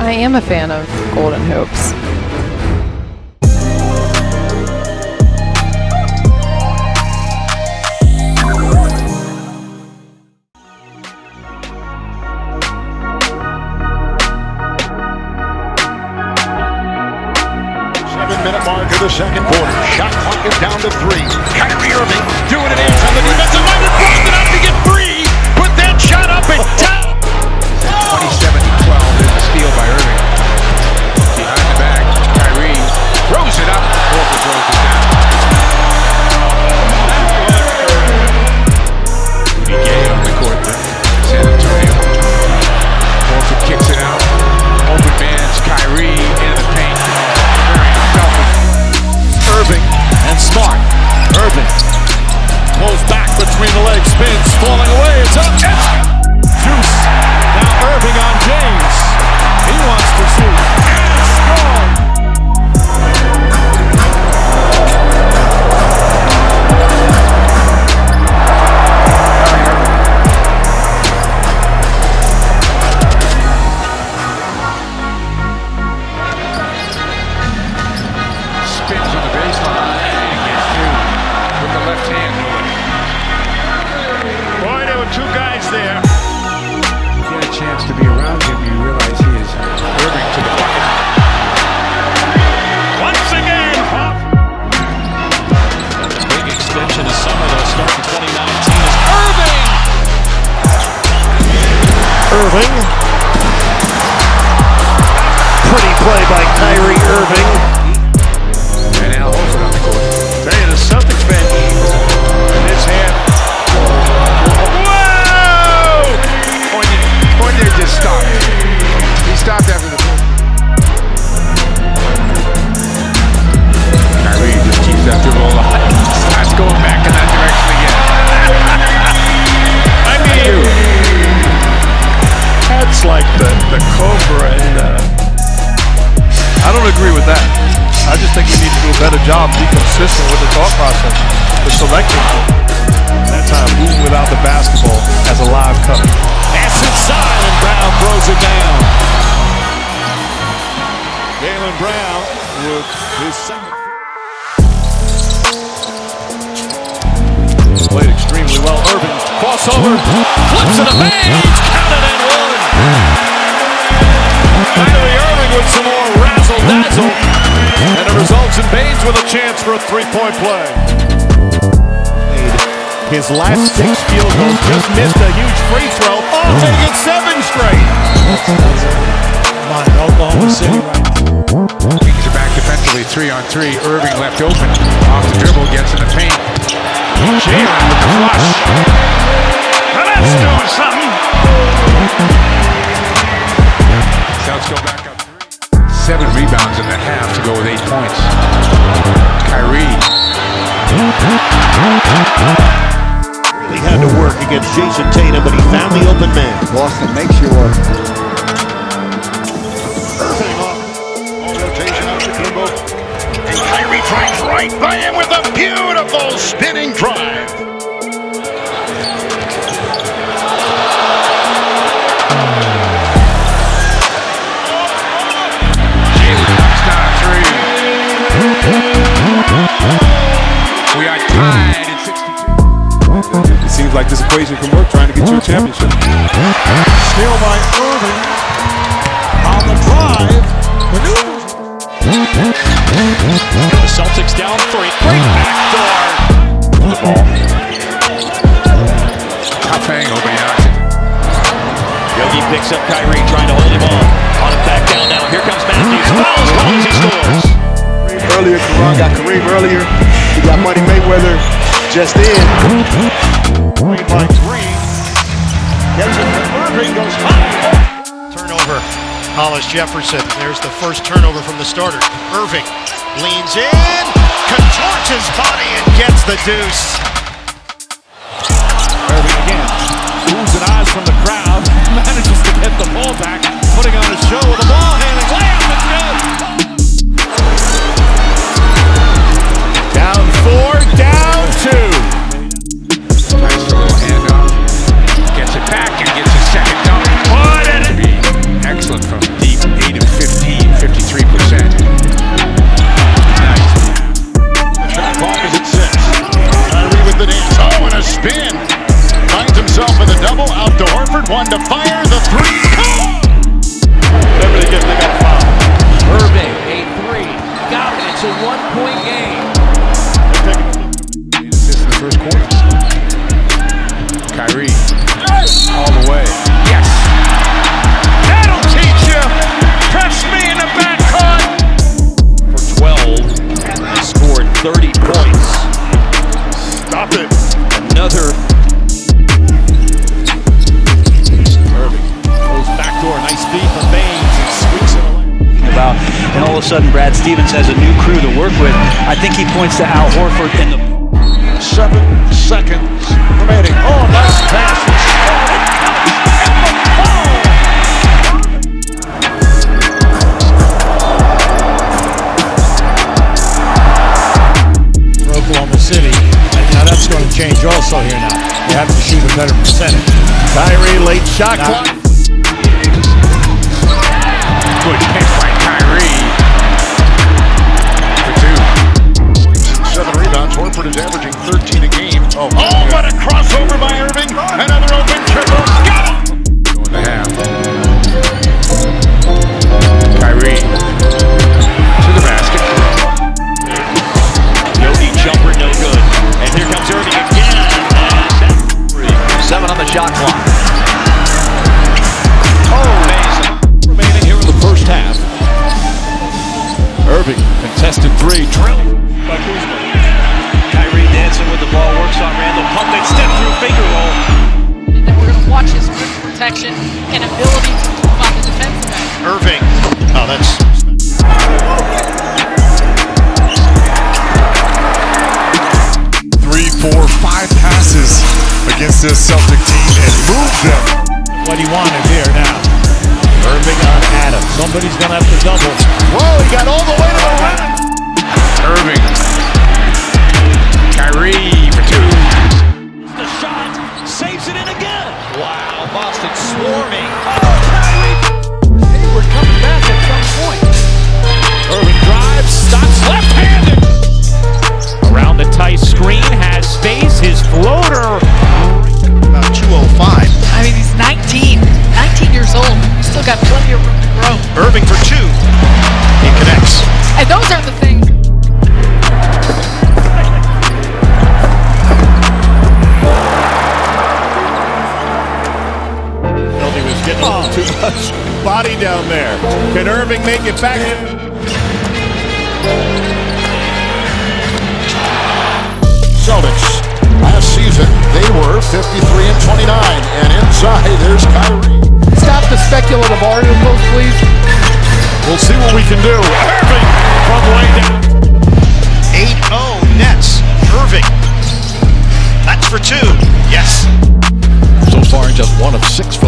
I am a fan of Golden Hoops. Seven-minute mark of the second quarter. Shot clock is down to three. Kyrie Irving doing it in on the defensive line and throws it up to get free. Put that shot up and down. Steal by Irving. Two guys there. Just stopped. He stopped after the Kyrie just keeps that dribble alive. Starts going back in that direction again. I mean, that's like the, the Cobra and uh, I don't agree with that. I just think you need to do a better job, be consistent with the thought process, the selecting. That time, moving without the basketball as a live cover. pass inside and Brown throws it down. Jaylen Brown with his second. Played extremely well. Irving crossover, flips it a page, counted and one. Kyrie Irving with some more razzle dazzle. With a chance for a three-point play. His last six field goals just missed a huge free throw. Oh, taking seven straight. Come on, Oklahoma City right Kings are back defensively, three on three. Irving left open. Off the dribble, gets in the paint. Jaylen with the flush. Now that's doing something. Celtics go back. Seven rebounds in the half to go with eight points. Kyrie. He had to work against Jayson Tatum, but he found the open man. Boston makes you work. Irving off. All rotation out to Kimbo. And Kyrie drives right by him with a beautiful spinning drive. It this equation can work trying to get you a championship. Steal by Irving. On the drive. Maneuvers. The Celtics down three. Great backdoor. The ball. Tough angle, but yeah. Yogi picks up Kyrie, trying to hold him on. On him back down now. Here comes Matthews. Fouls called he scores. Earlier, Karan got Kareem earlier. He got Money Mayweather just in. Lead by three. Gets it to Irving. Goes high. Turnover. Hollis Jefferson. There's the first turnover from the starter. Irving leans in, contorts his body, and gets the deuce. Irving again. Moves and eyes from the crowd. Manages to get the ball back. Putting on a show with the ball handling. Layup and good. Drop it. Another. Irving goes backdoor. Nice feed from Baynes. And squeaks it away. About, and all of a sudden, Brad Stevens has a new crew to work with. I think he points to Al Horford in the. Seven seconds remaining. Late shot clock. Irving, contested three. Drill. By Kuzma. Kyrie dancing with the ball, works on Randall. Pump it, step through finger roll. And then we're going to watch his rim protection and ability to move on the defensive end. Irving. Oh, that's three, four, five passes against this Celtic team and move them. what he wanted here now. Irving on Adams. Somebody's going to have to double. Whoa, he got all the way to the rim. Down there. Can Irving make it back? Celtics. Last season, they were 53 and 29. And inside, there's Kyrie. Stop the speculative articles, please. We'll see what we can do. Irving from way down. 8-0 Nets. Irving. That's for two. Yes. So far, just one of six from the floor for